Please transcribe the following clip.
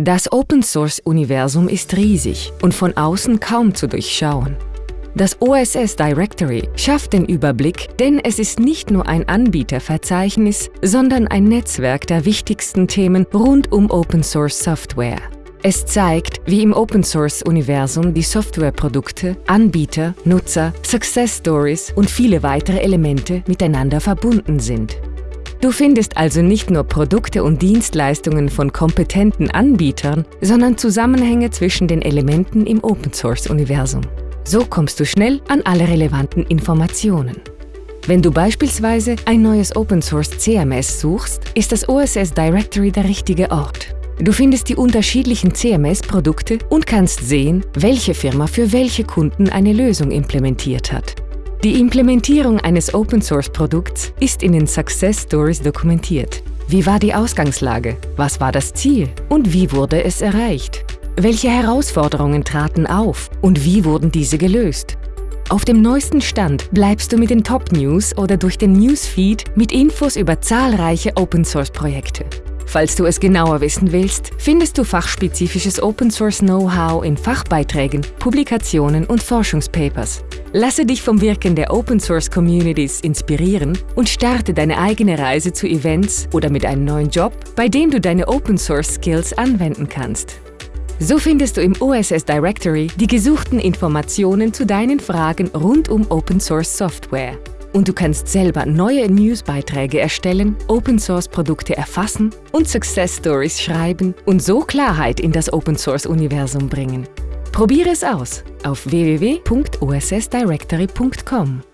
Das Open-Source-Universum ist riesig und von außen kaum zu durchschauen. Das OSS Directory schafft den Überblick, denn es ist nicht nur ein Anbieterverzeichnis, sondern ein Netzwerk der wichtigsten Themen rund um Open-Source-Software. Es zeigt, wie im Open-Source-Universum die Softwareprodukte, Anbieter, Nutzer, Success Stories und viele weitere Elemente miteinander verbunden sind. Du findest also nicht nur Produkte und Dienstleistungen von kompetenten Anbietern, sondern Zusammenhänge zwischen den Elementen im Open-Source-Universum. So kommst du schnell an alle relevanten Informationen. Wenn du beispielsweise ein neues Open-Source CMS suchst, ist das OSS Directory der richtige Ort. Du findest die unterschiedlichen CMS-Produkte und kannst sehen, welche Firma für welche Kunden eine Lösung implementiert hat. Die Implementierung eines Open-Source-Produkts ist in den Success Stories dokumentiert. Wie war die Ausgangslage? Was war das Ziel? Und wie wurde es erreicht? Welche Herausforderungen traten auf und wie wurden diese gelöst? Auf dem neuesten Stand bleibst du mit den Top-News oder durch den Newsfeed mit Infos über zahlreiche Open-Source-Projekte. Falls du es genauer wissen willst, findest du fachspezifisches Open-Source-Know-how in Fachbeiträgen, Publikationen und Forschungspapers. Lasse dich vom Wirken der Open-Source-Communities inspirieren und starte deine eigene Reise zu Events oder mit einem neuen Job, bei dem du deine Open-Source-Skills anwenden kannst. So findest du im OSS Directory die gesuchten Informationen zu deinen Fragen rund um Open-Source-Software. Und du kannst selber neue Newsbeiträge erstellen, Open-Source-Produkte erfassen und Success Stories schreiben und so Klarheit in das Open-Source-Universum bringen. Probiere es aus auf www.ossdirectory.com.